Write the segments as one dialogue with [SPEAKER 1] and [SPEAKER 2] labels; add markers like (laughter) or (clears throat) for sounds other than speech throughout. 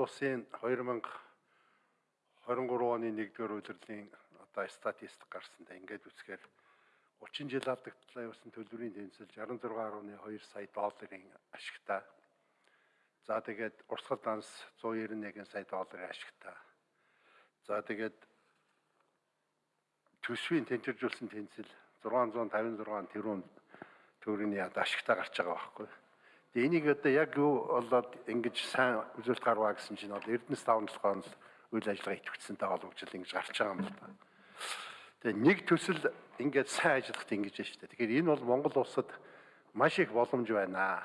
[SPEAKER 1] улсын 2023 оны 1-р улирлын одоо статистик гарсандаа ингээд үзэхээр 30 жил алдагдлаа явсан төлбөрийн тэнцэл 66.2 сая долларын ашигтай. За тэгээд урсгал данс 191 сая долларын ашигтай. За тэгээд төсвийн тэнцвэржүүлсэн тэнцэл 656 тэрбум төгрөгийн ашигтай гарч байгаа байхгүй. Тэгээ энийг одоо яг юу болоод ингэж сайн үзүүлэлт гарваа гэсэн чинь бол Эрдэнэс толгойн үйл ажиллагаа идэвхжсэнтэй холбогдол ингэж гарч байгаа юм л да. Тэгээ нэг төсөл ингээд сайн ажиллахад ингэж байна шүү дээ. Тэгэхээр энэ бол Монгол улсад маш их боломж байна.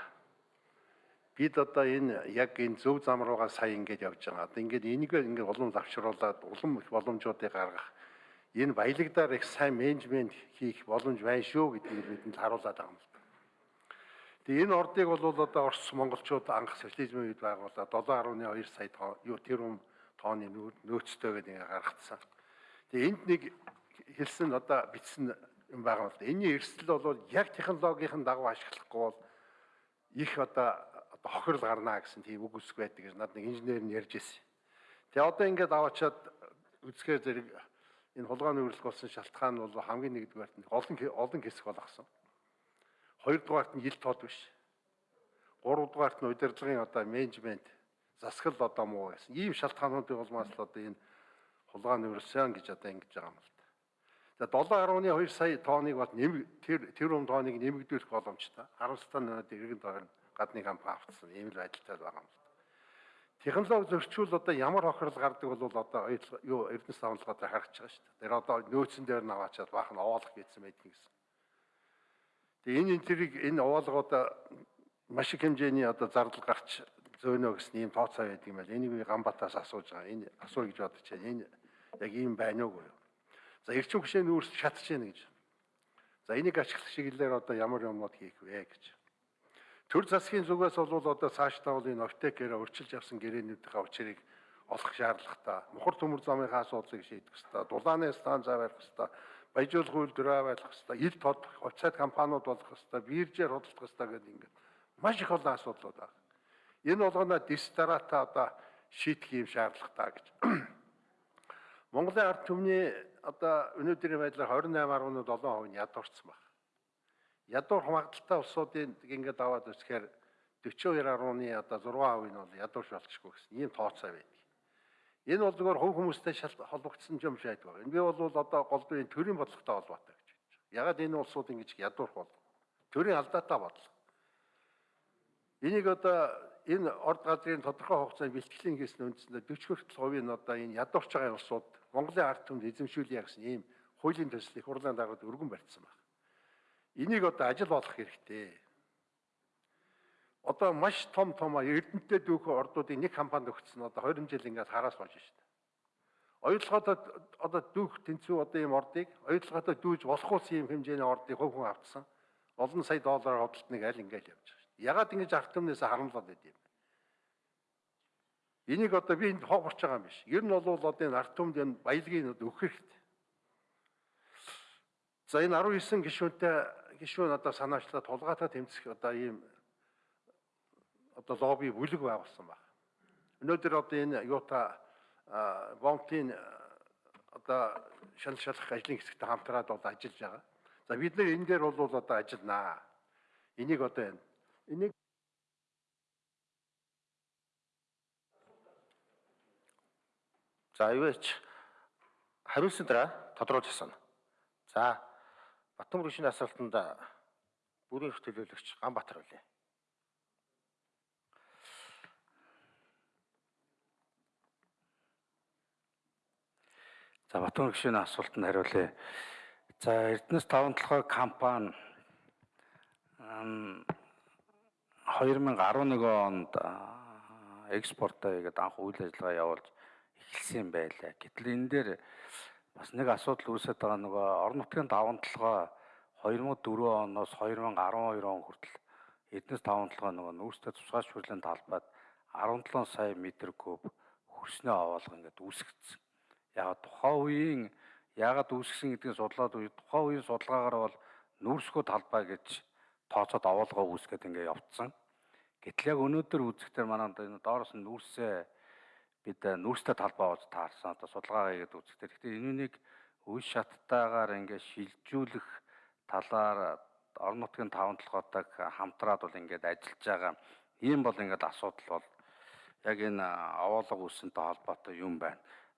[SPEAKER 1] Бид одоо энэ яг энэ зөв зам руугаа сая ингэж явж байгаа. Одоо ингээд энийг ингээд улам завшруулад улам их боломжуудыг гаргах энэ баялагдаар их сайн менежмент хийх боломж байна шүү гэдгийг бидэнд харуулад байгаа юм л да. Тэгээ энэ ордыг бол одоо Орос монголчууд анх социализмын үед байгуулад 7.2 сая юу тэрбум тооны нөөцтэй гэдэг ингээ гаргацсан. Тэгээ энд нэг хэлсэн одоо бичсэн юм байгаа бол энэний эрсдэл бол яг технологийн дагуу ашиглахгүй бол их одоо хохирол гарна гэсэн тийм үг үсг байдаг гэж над нэг инженер нь ярьж ирсэн. Тэгээ одоо ингээд аваачаад үзэхээр зэрэг энэ хулгайны үрэлх болсон шалтгаан нь бол хамгийн нэгдүгээрт нь олон олон хэсэг болгосон. Хоёрдугаарт нь ил тод биш. Гуравдугаарт нь удирдлагын одоо менежмент засгал одоо муу гэсэн. Ийм шалтгаануудын улмаас л одоо энэ хулгайны үрэлсэн гэж одоо ингэж байгаа юм л За 7.2 сая тооныг бол нэм тэр тэр юм тооныг нэмэгдүүлэх боломжтой. Харамсалтай нь иргэн тойрон гадны компани автсан ийм л байдалтай байгаа юм л. Технологи зөрчил одоо ямар хохирол гардаг бол одоо юу Эрдэнэс давталгаа харагч байгаа шүү дээ. Тэр одоо нөөцөн дээр наваачаад баах нь овоолох гэсэн байдаг гэсэн. Тэгээ энэ энтрийг энэ овоолгоод маш их хэмжээний одоо зардал гарч зөөнө гэсэн ийм тооцоо байдаг юм байл. Энийг би Ганбатаас асууж байгаа. Энэ асууя гэж бодож байна. Энэ яг ийм байна уу? За эрчим хүчний нүүрс шатж яана гэж. За энийг ашиглах чиглэлээр одоо ямар юмнууд хийх вэ гэж. Төр засгийн зүгээс бол одоо цаашдаа бол энэ оптекээр өрчилж авсан гэрээнүүдийнхээ учрыг олох шаардлагатай. Мухар төмөр замынхаа асуудлыг шийдэх хэрэгтэй. Дулааны станц авах хэрэгтэй. Баяжуулах үйлдвэр авах хэрэгтэй. Ил тод хувьцаат компаниуд болох хэрэгтэй. Биржээр худалдах хэрэгтэй гэдэг ингээд маш их олон асуудлууд байна. Энэ болгоно дистарата одоо шийдэх юм шаардлагатай гэж. (clears throat) Монголын ард түмний одоо өнөөдрийн байдлаар 28.7% нь ядуурсан байна. Ядуур хамгаалалттай улсуудын ингээд аваад үзэхээр 42.1-ны одоо 6% нь бол ядуурш болчихгүй гэсэн ийм тооцоо байдаг. Энэ бол зөвхөн хувь хүмүүстэй холбогдсон юм шиг байдаг. Энэ би бол одоо голдын төрийн бодлоготой холбоотой гэж бодож байна. Ягаад энэ улсууд ингэж ядуурх бол төрийн алдаатай бодлого. Энийг одоо энэ орд газрын тодорхой хугацаанд бэлтгэлийн хийсэн үндсэндээ 40 хүртэл хувийн одоо энэ ядуурч байгаа улсууд Монголын ард түмэнд эзэмшүүлье гэсэн ийм хуулийн төслийг хурлын даргад өргөн барьсан байна. Энийг одоо ажил болох хэрэгтэй. Одоо маш том том эрдэнэтэй дүүхэн ордуудын нэг компанид өгсөн одоо 20 жил ингээд хараас болж шээ. Оюутлоготой одоо дүүх тэнцүү одоо ийм ордыг оюутлоготой дүүж болох ус ийм хэмжээний ордыг хөв хүн автсан. Олон сая доллараар хөдөлтнийг аль ингээд явж байгаа шээ. Ягаад ингэж ард түмнээс харамлаад байд юм? Энийг одоо би энд хоогорч байгаа юм биш. Ер нь бол одоо энэ ард түмэнд энэ баялагийг өгөх хэрэгтэй. За энэ 19 гишүүнтэй гишүүн одоо санаачлаад тулгаатай тэмцэх одоо ийм одоо лобби бүлэг байгуулсан байна. Өнөөдөр одоо энэ юута бомтын одоо шал шалах ажлын хэсэгтээ хамтраад бол ажиллаж байгаа. За бид нэр энэ дээр бол одоо ажилланаа. Энийг одоо энийг
[SPEAKER 2] За ивэч хариулсан дараа тодруулж асууна. За Батбаяр гүшийн асуултанд бүрийн эрх төлөөлөгч Ганбаатар үлээ. За Батбаяр гүшийн асуултанд хариулъя. За Эрдэнэс 5 толгой компани 2011 онд экспортоо гэдэг анх үйл ажиллагаа явуулж эхэлсэн байлаа. Гэтэл энэ дээр бас нэг асуудал үүсэж байгаа нөгөө орон нутгийн даван толгой 2004 оноос 2012 он хүртэл эднэс даван толгой нөгөө нүүрстэй тусгай шүрлийн талбайд 17 сая метр куб хөрснөө овоолго ингээд үүсгэсэн. Яг тухайн үеийн яагаад үүсгэсэн гэдгийг судлаад үе тухайн үеийн судалгаагаар бол нүүрсгүй талбай гэж тооцоод овоолгоо үүсгээд ингээд явцсан. Гэтэл яг өнөөдөр үзэхдээ манай энэ доороос нь нүүрсээ бид э, нүүрстэй талбай болж таарсан одоо судалгаа хийгээд үзэхдээ тэгэхээр энэнийг үе шаттайгаар ингээд шилжүүлэх талаар орон нутгийн таван толгойтой хамтраад бол ингээд ажиллаж байгаа. Ийм бол ингээд асуудал бол яг энэ овоолго үүсэнтэй холбоотой юм байна.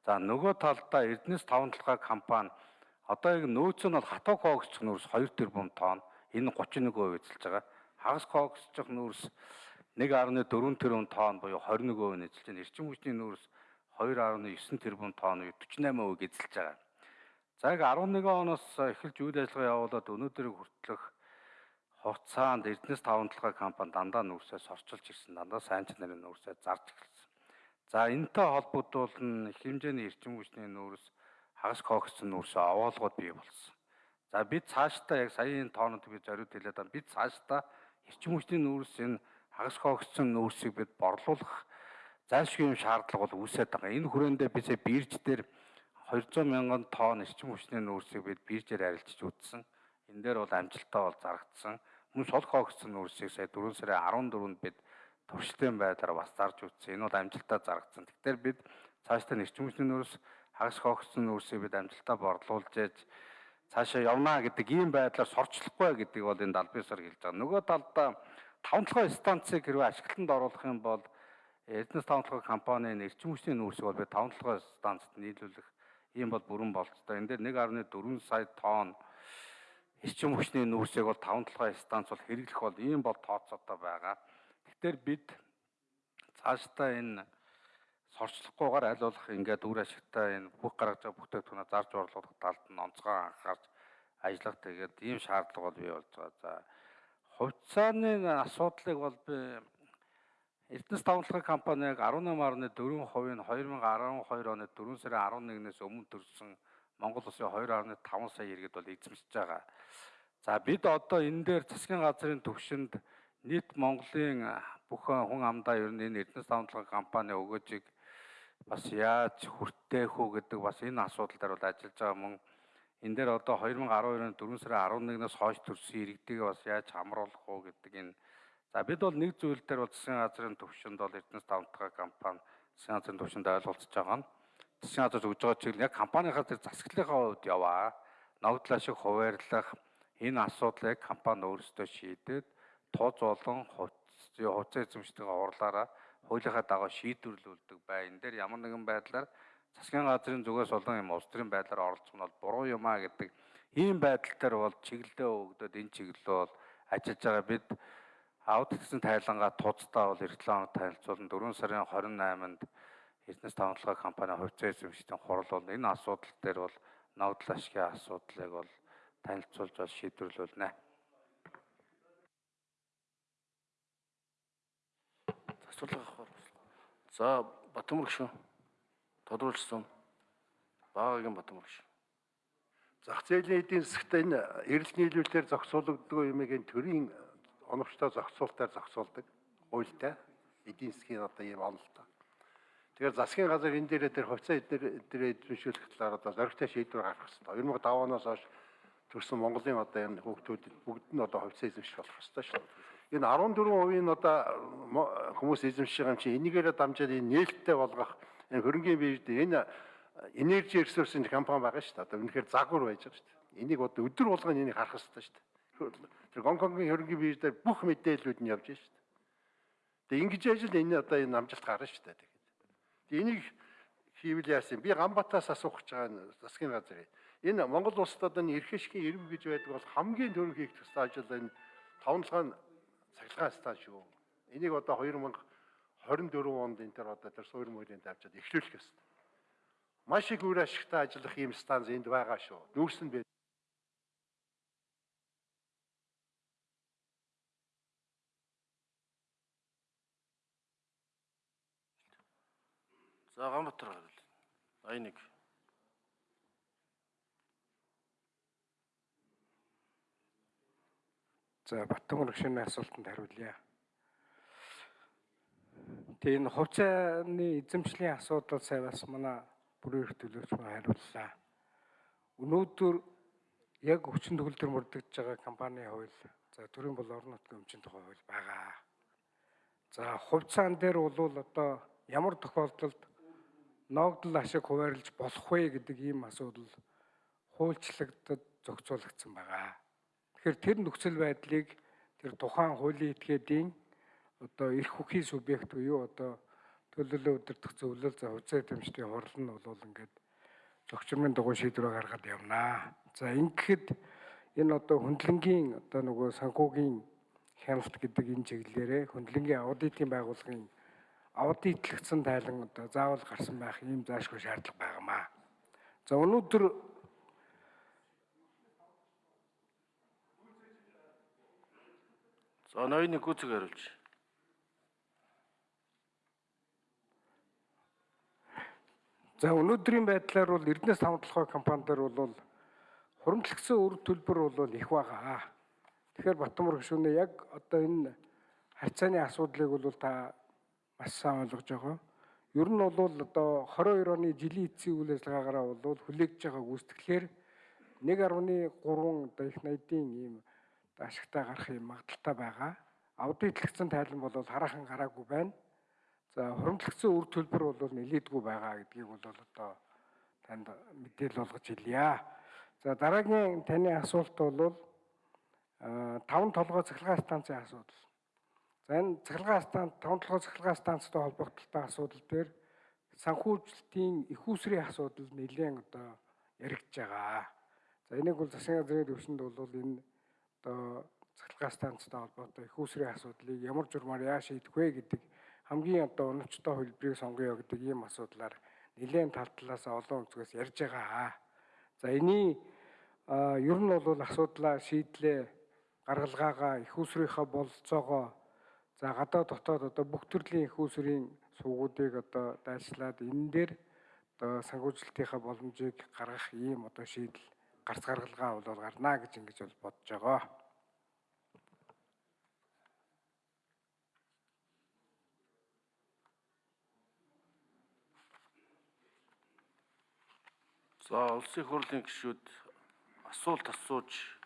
[SPEAKER 2] За нөгөө талдаа Эрдэнэс таван толгой компани одоо яг нөөц нь бол хатуу коогсч нүүрс 2 тэрбум тонн энэ 31% эзэлж байгаа. Хагас коогсч нүүрс 1.4 тэрбум тонн буюу 21% эзэлж байна. Эрчим хүчний нүүрс 2.9 тэрбум тонн буюу 48% эзэлж байгаа. За яг 11 оноос эхэлж үйл ажиллагаа явуулаад өнөөдрийг хүртэлх хугацаанд Эрдэнэс таван толгой компани дандаа нүүрсээ сорчилж ирсэн. Дандаа сайн чанарын нүүрсээ зарж эхэлсэн. За энэтэй холбогдуулан их хэмжээний эрчим хүчний нүүрс хагас коогссон нүүрсээ овоолгоод бий болсон. За бид цаашдаа яг саяын тоонод би зориуд хэлээд байна. Бид цаашдаа эрчим хүчний нүүрс энэ хагас коогссон нүүрсийг бид борлуулах зайлшгүй юм шаардлага бол үүсээд байгаа. Энэ хүрээндээ бисээ бирж дээр 200 мянган тонн эрчим хүчний нүүрсийг бид биржээр арилжиж үтсэн. Энэ дээр бол амжилттай бол зарагдсан. Мөн сул хоогдсон нүүрсийг сая 4 сарын 14-нд бид туршилтын байдлаар бас зарж үтсэн. Энэ бол амжилттай зарагдсан. Тэгэхээр бид цаашдаа эрчим хүчний нүүрс хагас хоогдсон нүүрсийг бид амжилттай борлуулж яаж цаашаа явна гэдэг ийм байдлаар сорчлохгүй гэдгийг бол энэ далбисаар хэлж байгаа. Нөгөө талдаа таван толгой станцыг хэрвээ ашиглалтанд оруулах юм бол Эрдэнэс таван толгой компанийн эрчим хүчний нүүрсийг бол бид таван толгой станцад нийлүүлэх ийм бол бүрэн болцтой. Энэ дээр 1.4 сая тонн эрчим хүчний нүүрсийг бол 5 толгой станц бол хэрэглэх бол ийм бол тооцоотой байгаа. Тэгэхээр бид цаашдаа энэ сорчлохгүйгээр аль болох ингээд үр ашигтай энэ бүх гаргаж байгаа бүтээгдэхүүнээ зарж орлуулах талд нь онцгой анхаарч ажиллах тэгээд ийм шаардлага бол бий болж байгаа. За хувьцааны асуудлыг бол би Эрдэнэс тавталгын компани яг 18.4% нь 2012 оны 4 сарын 11-ээс өмнө төрсэн Монгол улсын 2.5 сая иргэд бол эзэмшиж байгаа. За бид одоо энэ дээр засгийн газрын төвшөнд нийт Монголын бүх хүн амдаа ер нь энэ Эрдэнэс тавталгын компани өгөөжийг бас яаж хүртээх үү гэдэг бас энэ асуудал дээр бол ажиллаж байгаа мөн энэ дээр одоо 2012 оны 4 сарын 11-ээс хойш төрсэн иргэдийг бас яаж хамруулах уу гэдэг энэ За бид бол нэг зүйл дээр бол засгийн газрын төвшөнд бол Эрдэнэс тавталгын компани засгийн газрын төвшөнд ойлголцож байгаа нь засгийн газар өгж байгаа чиглэл яг компанийнхаа тэр засаглалынхаа хувьд яваа. Ногдлоо шиг хуваарлах энэ асуудлыг компани өөрсдөө шийдээд тооз болон хувьцаа эзэмшдэгээ орлаараа хуулийнхаа дагуу шийдвэрлүүлдэг бай. Энэ дээр ямар нэгэн байдлаар засгийн газрын зүгээс болон юм улс төрийн байдлаар оролцох нь бол буруу юм а гэдэг ийм байдал дээр бол чиглэлээ өгдөөд энэ чиглэлөө бол ажиллаж байгаа бид аудит гэсэн тайлангаа тууцдаа бол эх 7 хоног танилцуулан 4 сарын 28-нд Эрдэнэс тавталгай компани хувьцаа эзэмшлийн хурал бол энэ асуудал дээр бол ногдол ашигын асуудлыг бол танилцуулж бол шийдвэрлүүлнэ.
[SPEAKER 3] Асуулга авах. За Батмөр гүшүүн тодруулсан багагийн Батмөр гүшүүн.
[SPEAKER 1] Зах зээлийн эдийн засагт энэ эрэлт нийлүүлэлтээр зохицуулагддаг юмыг энэ төрийн оновчтой зохицуултаар зохицуулдаг хуультай эдийн засгийн одоо ийм онолтой. Тэгэхээр засгийн газар энэ дээрээ тэр хувьцаа эдгээр эзэмшүүлэх талаар одоо зоригтой шийдвэр гаргах хэрэгтэй. 2005 оноос хойш төрсэн Монголын одоо энэ хүүхдүүд бүгд нь одоо хувьцаа эзэмших болох хэрэгтэй шүү. Энэ 14% нь одоо хүмүүс эзэмшиж байгаа юм чинь энийгээрээ дамжаад энэ нээлттэй болгох энэ хөрөнгөний бийд энэ энержи ресурсын компани байгаа шүү дээ. Одоо үнэхээр загвар байж байгаа шүү дээ. Энийг одоо өдөр болгон энийг харах хэрэгтэй шүү дээ. Тэр Гонконгийн хөрөнгөний бирж дээр бүх мэдээллүүд нь явж байна шүү дээ. Тэгээ ингэж ажил энэ одоо энэ намжилт гарна шүү дээ. Тэгээд энийг хийвэл яасан би Ганбатаас асуух гэж байгаа засгийн газрыг. Энэ Монгол улсад одоо энэ эрхэшгийн иргэм гэж байдаг бол хамгийн түрүү хийх ёстой ажил энэ тавнлагын цахилгаан стан шүү. Энийг одоо 2024 онд энэ төр одоо тэр суурь мөрийн давчаад эхлүүлэх ёстой. Маш их үр ашигтай ажиллах ийм станц энд байгаа шүү. Нүүрс нь
[SPEAKER 3] За Ганбатар гарвал. 81.
[SPEAKER 4] За Батмөр гүшүүний асуултанд хариулъя. Тэгээ энэ хувьцааны эзэмшлийн асуудал сая бас манай бүрэн эрх төлөөч хариуллаа. Өнөөдөр яг хүчин төгөлдөр мөрдөгдөж байгаа компани хууль за төрийн бол орон нутгийн өмчийн тухай хууль байгаа. За хувьцаан дээр бол одоо ямар тохиолдолд ноогдол ашиг хуваарлаж болох вэ гэдэг ийм асуудал хуульчлагдад зохицуулагдсан байгаа. Тэгэхээр тэр нөхцөл байдлыг тэр тухайн хуулийн этгээдийн одоо эрх хүхийн субъект буюу одоо төлөлөө удирдах зөвлөл за хуцаа дэмжтийн хурал нь бол ингээд зохицмын дугуй шийдвэрээ гаргаад явнаа. За ингэхэд энэ одоо хөндлөнгийн одоо нөгөө санхүүгийн хяналт гэдэг энэ чиглэлээрээ хөндлөнгийн аудитын байгууллагын аудитлэгдсэн тайлан одоо заавал гарсан байх ийм заашгүй шаардлага байгаамаа. За өнөөдөр
[SPEAKER 3] За ноёны гүцэг хариулж.
[SPEAKER 4] За өнөөдрийн байдлаар бол Эрдэнэс таван толгой компанидар бол хуримтлагдсан үр төлбөр бол их байгаа. Тэгэхээр Батмөр гүшүүнээ яг одоо энэ харьцааны асуудлыг бол та маш сайн ойлгож байгаа. Ер нь бол одоо 22 оны жилийн эцсийн үйл ажиллагаагаараа бол хүлээгдэж байгаа гүйцэтгэлээр 1.3 одоо их найдын ийм ашигтай гарах юм магадaltaй байгаа. Аудитлэгдсэн тайлан бол хараахан гараагүй байна. За хуримтлагдсан үр төлбөр бол нэлээдгүй байгаа гэдгийг бол одоо танд мэдээлэл болгож хэлье. За дараагийн таны асуулт бол таван толгой цахилгаан станцын асуудал. За энэ цахилгаан станц таван толгой цахилгаан станцтай холбогдолтой асуудал дээр санхүүжилтийн их усрын асуудал нэлээд одоо яригдж байгаа. За энийг бол засгийн газрын төвшөнд бол энэ одоо цахилгаан станцтай холбоотой их усрын асуудлыг ямар журмаар яа шийдэх вэ гэдэг хамгийн одоо оновчтой хөлбрийг сонгоё гэдэг ийм асуудлаар нэлээд тал талаас олон өнцгөөс ярьж байгаа. За эний ер нь бол асуудлаа шийдлээ гаргалгаагаа их усрынхаа бололцоогоо за гадаа дотоод одоо бүх төрлийн их усрын сувгуудыг одоо дайшлаад энэ дээр одоо санхүүжилтийнхаа боломжийг гаргах ийм одоо шийдэл гарц гаргалгаа бол гарнаа гэж ингэж бол бодож байгаа.
[SPEAKER 3] За улсын хурлын гишүүд асуулт асууж